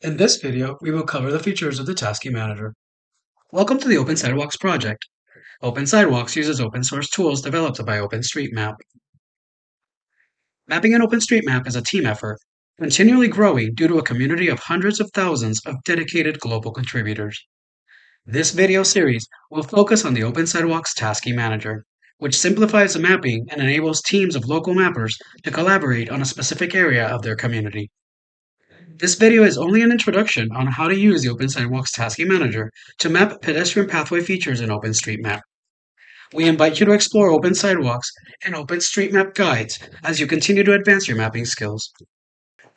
In this video, we will cover the features of the Tasking Manager. Welcome to the Open Sidewalks project. Open Sidewalks uses open source tools developed by OpenStreetMap. Mapping an OpenStreetMap is a team effort, continually growing due to a community of hundreds of thousands of dedicated global contributors. This video series will focus on the Open Sidewalks Tasking Manager, which simplifies the mapping and enables teams of local mappers to collaborate on a specific area of their community. This video is only an introduction on how to use the Open Sidewalks Tasking Manager to map pedestrian pathway features in OpenStreetMap. We invite you to explore Open Sidewalks and OpenStreetMap guides as you continue to advance your mapping skills.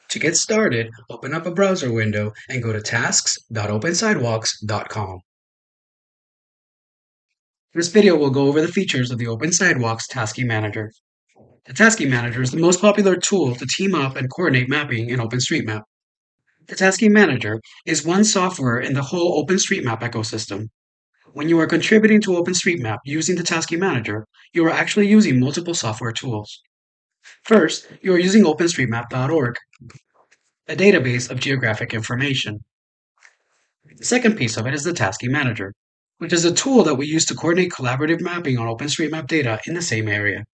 To get started, open up a browser window and go to tasks.opensidewalks.com. This video will go over the features of the Open Sidewalks Tasking Manager. The Tasking Manager is the most popular tool to team up and coordinate mapping in OpenStreetMap. The Tasking Manager is one software in the whole OpenStreetMap ecosystem. When you are contributing to OpenStreetMap using the Tasking Manager, you are actually using multiple software tools. First, you are using OpenStreetMap.org, a database of geographic information. The second piece of it is the Tasking Manager, which is a tool that we use to coordinate collaborative mapping on OpenStreetMap data in the same area.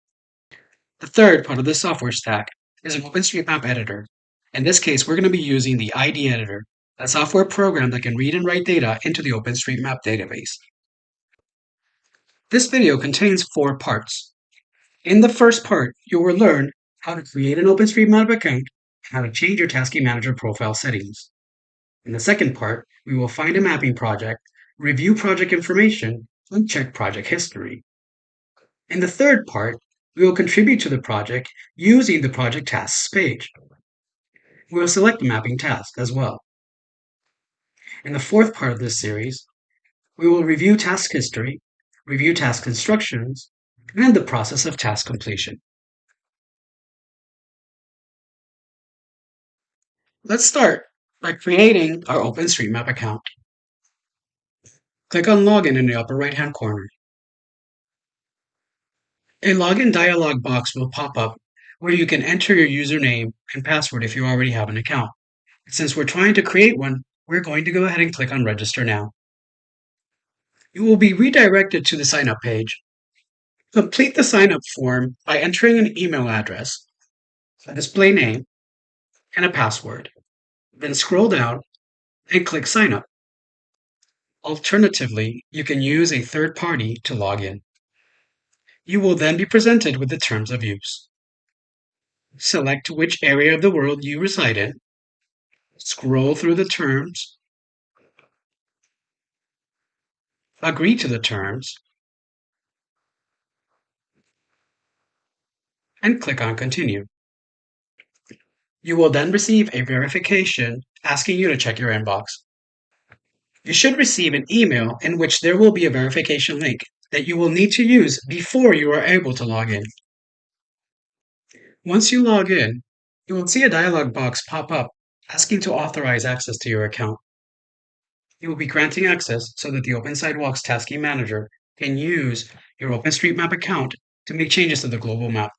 The third part of this software stack is an OpenStreetMap editor, in this case, we're going to be using the ID Editor, a software program that can read and write data into the OpenStreetMap database. This video contains four parts. In the first part, you will learn how to create an OpenStreetMap account and how to change your Tasking Manager profile settings. In the second part, we will find a mapping project, review project information, and check project history. In the third part, we will contribute to the project using the project tasks page we will select the mapping task as well. In the fourth part of this series, we will review task history, review task instructions, and the process of task completion. Let's start by creating our OpenStreetMap account. Click on Login in the upper right-hand corner. A login dialog box will pop up where you can enter your username and password if you already have an account. Since we're trying to create one, we're going to go ahead and click on register now. You will be redirected to the sign up page. Complete the sign up form by entering an email address, a display name, and a password. Then scroll down and click sign up. Alternatively, you can use a third party to log in. You will then be presented with the terms of use. Select which area of the world you reside in. Scroll through the terms. Agree to the terms. And click on Continue. You will then receive a verification asking you to check your inbox. You should receive an email in which there will be a verification link that you will need to use before you are able to log in. Once you log in, you will see a dialog box pop up asking to authorize access to your account. You will be granting access so that the Open Sidewalks Tasking Manager can use your OpenStreetMap account to make changes to the global map.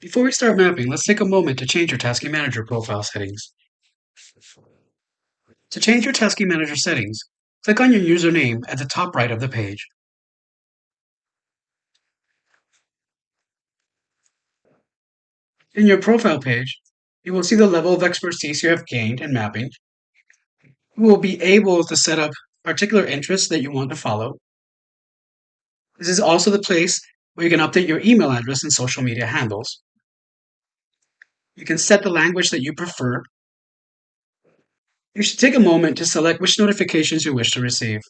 Before we start mapping, let's take a moment to change your Tasking Manager profile settings. To change your Tasking Manager settings, Click on your username at the top right of the page. In your profile page, you will see the level of expertise you have gained in mapping. You will be able to set up particular interests that you want to follow. This is also the place where you can update your email address and social media handles. You can set the language that you prefer you should take a moment to select which notifications you wish to receive.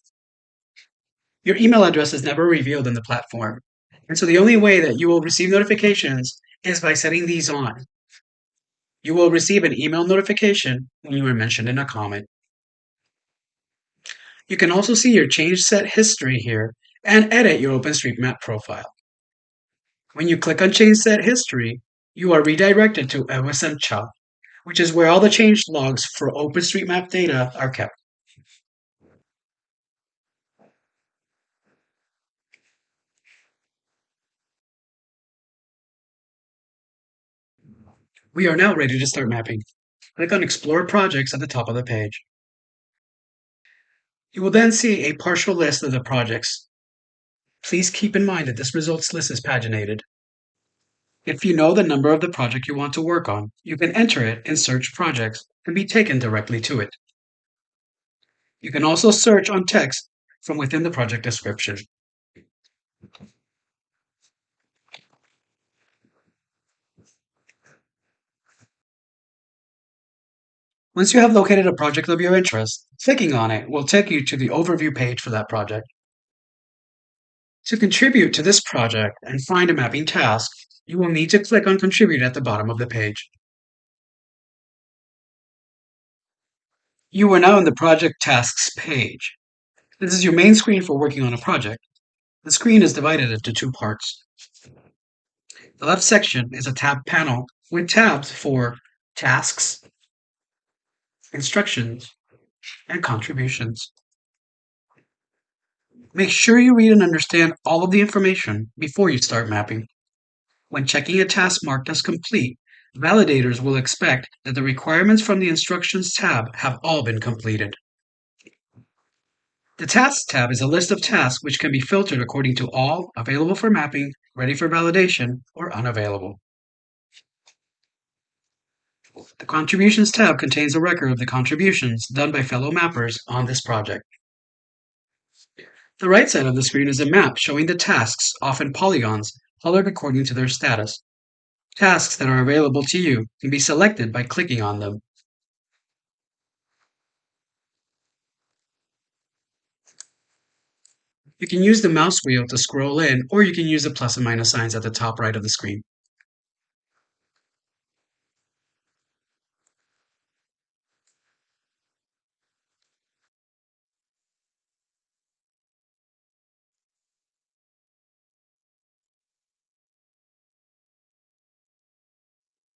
Your email address is never revealed in the platform, and so the only way that you will receive notifications is by setting these on. You will receive an email notification when you are mentioned in a comment. You can also see your change set history here and edit your OpenStreetMap profile. When you click on Change Set History, you are redirected to OSM which is where all the change logs for OpenStreetMap data are kept. We are now ready to start mapping. Click on Explore Projects at the top of the page. You will then see a partial list of the projects. Please keep in mind that this results list is paginated. If you know the number of the project you want to work on, you can enter it in Search Projects and be taken directly to it. You can also search on text from within the project description. Once you have located a project of your interest, clicking on it will take you to the overview page for that project. To contribute to this project and find a mapping task, you will need to click on Contribute at the bottom of the page. You are now in the Project Tasks page. This is your main screen for working on a project. The screen is divided into two parts. The left section is a tab panel with tabs for Tasks, instructions, and contributions. Make sure you read and understand all of the information before you start mapping. When checking a task marked as complete, validators will expect that the requirements from the Instructions tab have all been completed. The Tasks tab is a list of tasks which can be filtered according to all, available for mapping, ready for validation, or unavailable. The Contributions tab contains a record of the contributions done by fellow mappers on this project. The right side of the screen is a map showing the tasks, often polygons, colored according to their status. Tasks that are available to you can be selected by clicking on them. You can use the mouse wheel to scroll in, or you can use the plus and minus signs at the top right of the screen.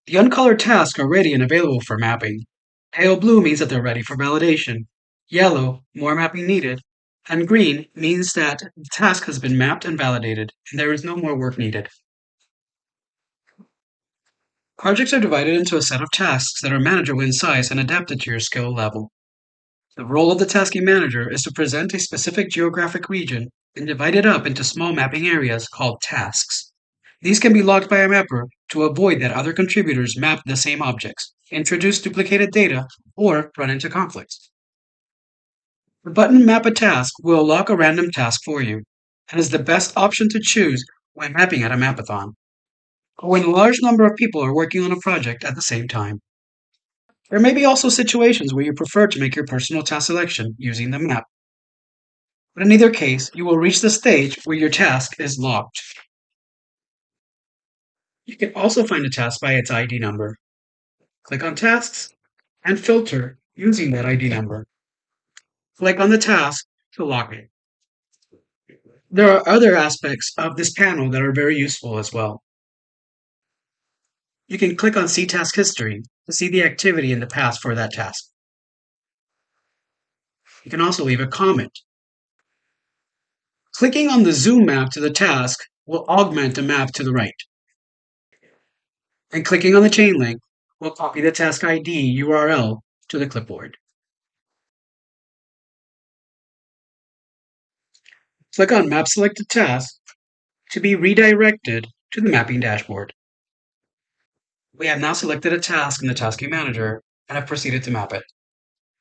The uncolored tasks are ready and available for mapping. Pale blue means that they're ready for validation. Yellow, more mapping needed. And green means that the task has been mapped and validated, and there is no more work needed. Projects are divided into a set of tasks that are manageable in size and adapted to your skill level. The role of the tasking manager is to present a specific geographic region and divide it up into small mapping areas called tasks. These can be locked by a mapper to avoid that other contributors map the same objects, introduce duplicated data, or run into conflicts. The button Map a Task will lock a random task for you, and is the best option to choose when mapping at a mapathon, or when a large number of people are working on a project at the same time. There may be also situations where you prefer to make your personal task selection using the map. But in either case, you will reach the stage where your task is locked. You can also find a task by its ID number. Click on Tasks and filter using that ID number. Click on the task to lock it. There are other aspects of this panel that are very useful as well. You can click on See Task History to see the activity in the past for that task. You can also leave a comment. Clicking on the zoom map to the task will augment the map to the right and clicking on the chain link will copy the task ID URL to the clipboard. Click on Map Selected Task to be redirected to the mapping dashboard. We have now selected a task in the Tasking Manager and have proceeded to map it.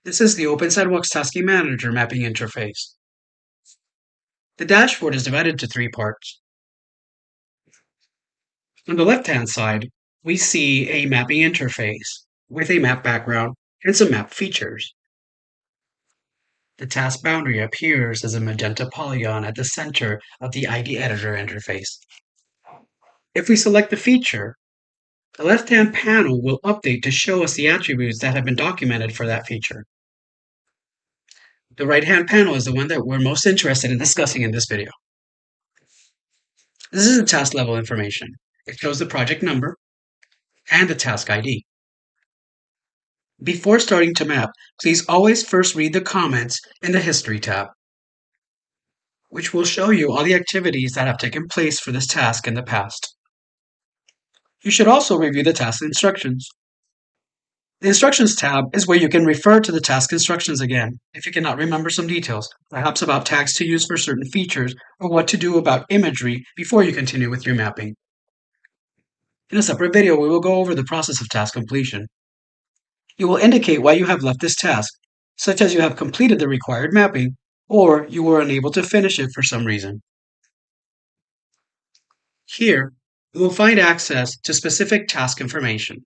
This is the Open Sidewalks Tasking Manager mapping interface. The dashboard is divided into three parts. On the left-hand side, we see a mapping interface with a map background and some map features. The task boundary appears as a magenta polygon at the center of the ID editor interface. If we select the feature, the left-hand panel will update to show us the attributes that have been documented for that feature. The right-hand panel is the one that we're most interested in discussing in this video. This is the task level information. It shows the project number, and the task ID. Before starting to map, please always first read the comments in the History tab, which will show you all the activities that have taken place for this task in the past. You should also review the task instructions. The Instructions tab is where you can refer to the task instructions again if you cannot remember some details, perhaps about tags to use for certain features or what to do about imagery before you continue with your mapping. In a separate video, we will go over the process of task completion. You will indicate why you have left this task, such as you have completed the required mapping or you were unable to finish it for some reason. Here, you will find access to specific task information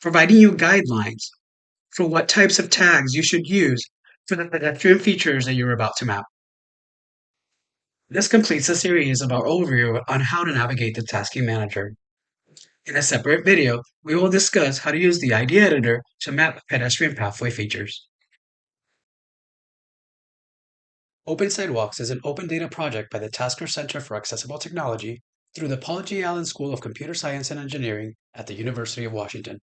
providing you guidelines for what types of tags you should use for the pedestrian features that you're about to map. This completes the series of our overview on how to navigate the Tasking Manager. In a separate video, we will discuss how to use the ID Editor to map pedestrian pathway features. Open Sidewalks is an open data project by the Taskar Center for Accessible Technology through the Paul G. Allen School of Computer Science and Engineering at the University of Washington.